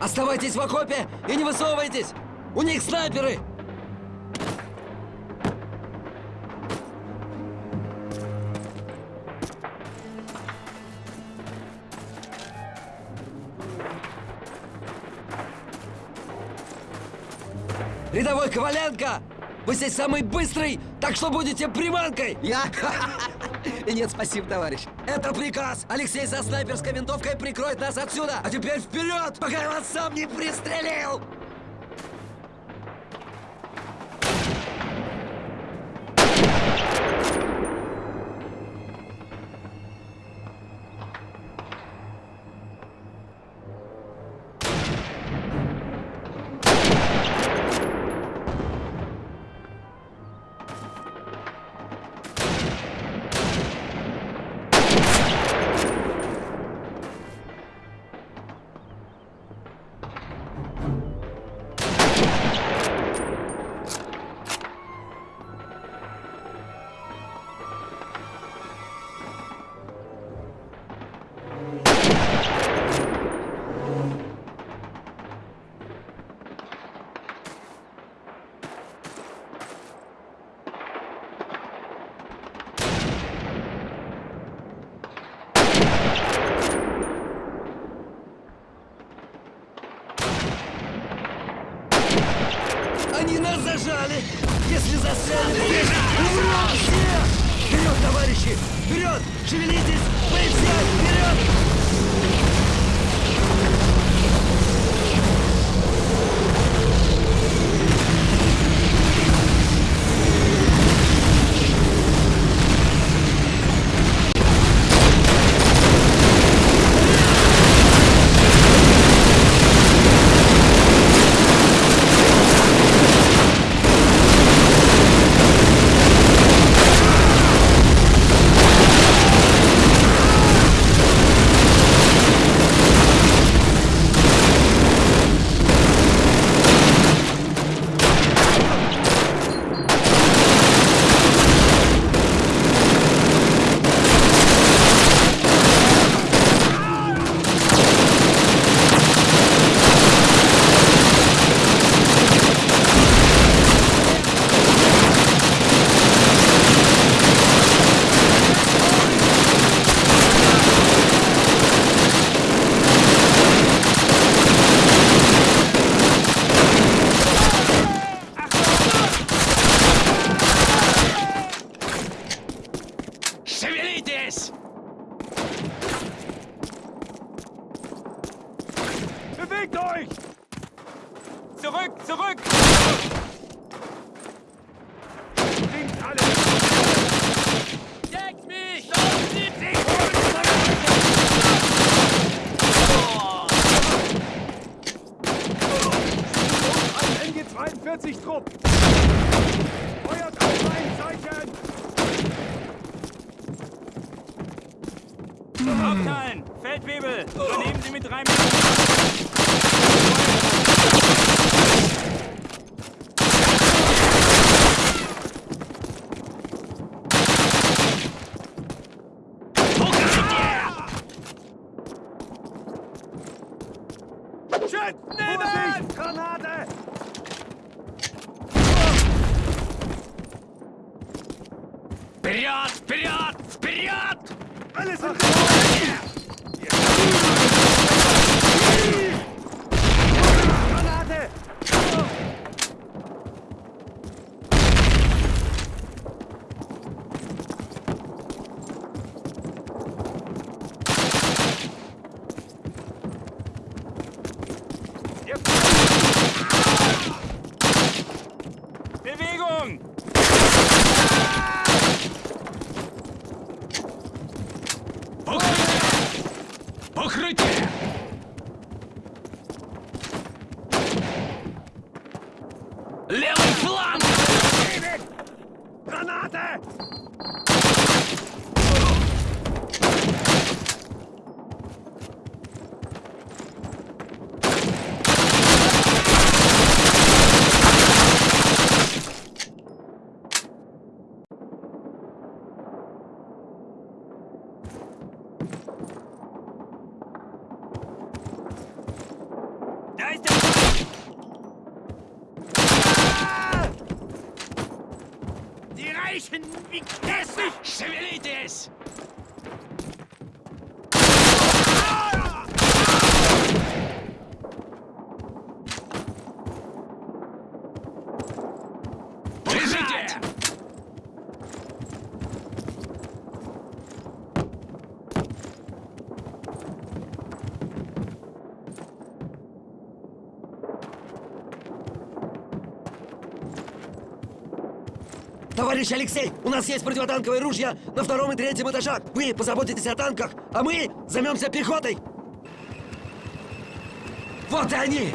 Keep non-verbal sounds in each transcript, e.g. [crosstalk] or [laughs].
Оставайтесь в окопе и не высовывайтесь! У них снайперы! Рядовой Коваленко! Вы здесь самый быстрый, так что будете приманкой! Я? [laughs] [laughs] Нет, спасибо, товарищ. Это приказ! Алексей со снайперской винтовкой прикроет нас отсюда! А теперь вперед, пока я вас сам не пристрелил! Они нас зажали! Если застрянем здесь, умрем все! Вперед, товарищи! Вперед! Шевелитесь! Все вперед! Zurück, zurück! Bringt alle! Deckt mich! Ein MG-42-Trupp! Feuert auf mein Zeichen! Abteilen! Feldwebel! Übernehmen Sie mit drei Minuten! Shit! Vorsicht! Granate! Вперед! Вперед! Вперед! Zeichen wie grässlich schwillt es! Товарищ Алексей, у нас есть противотанковые ружья на втором и третьем этажах. Вы позаботитесь о танках, а мы займемся пехотой. Вот и они!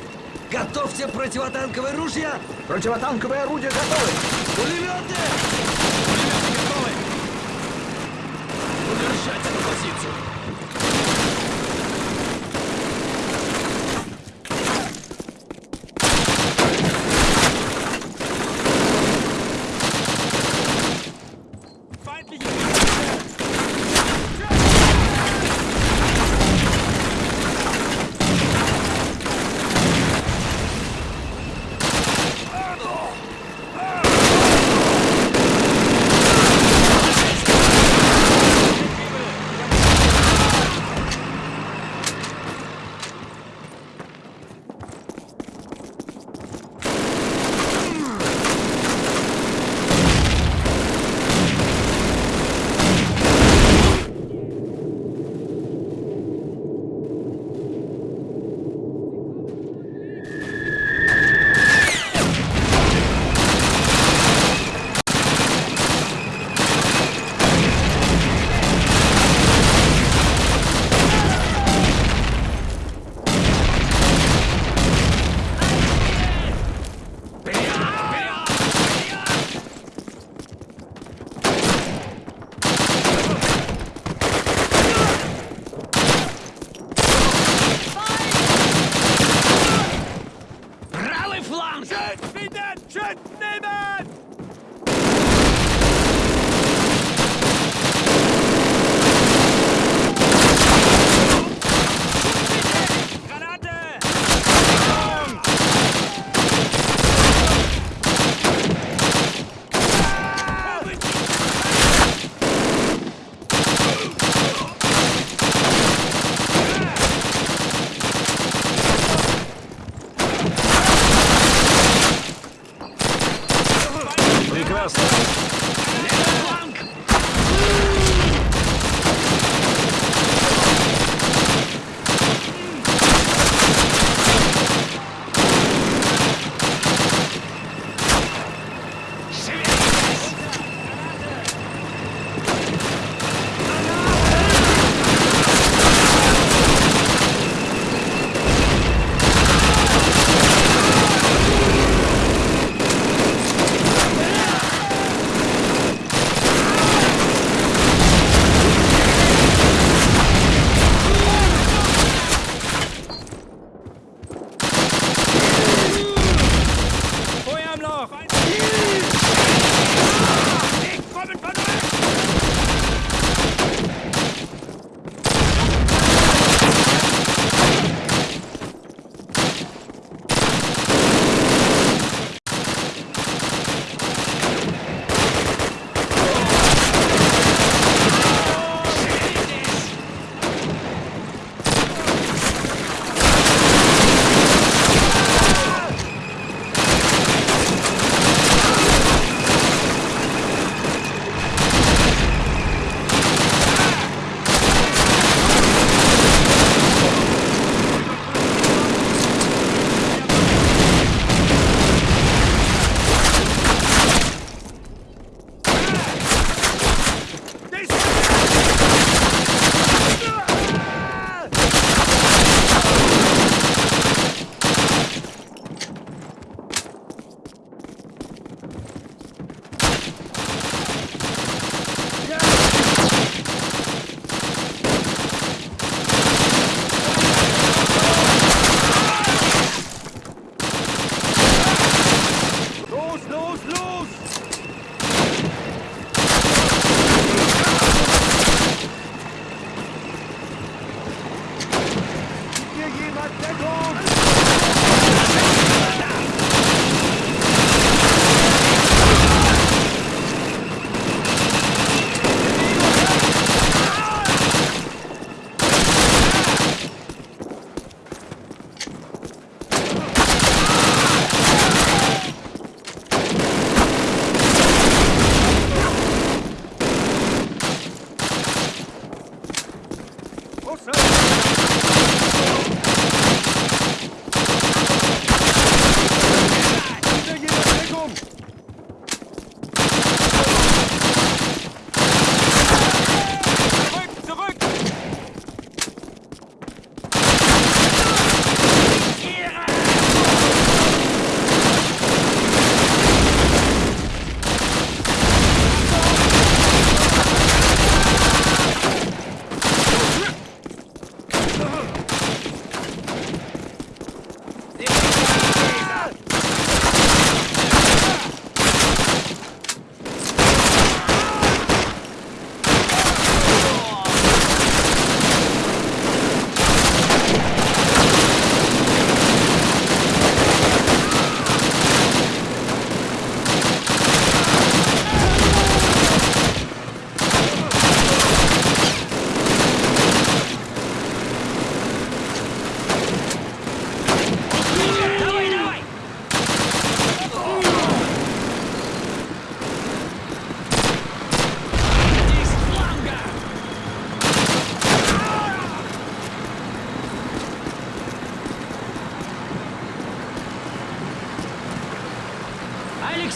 Готовьте противотанковые ружья! Противотанковые орудия готовы! Пулеметы! Пулеметы готовы! Удержать эту позицию!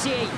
Товарищ,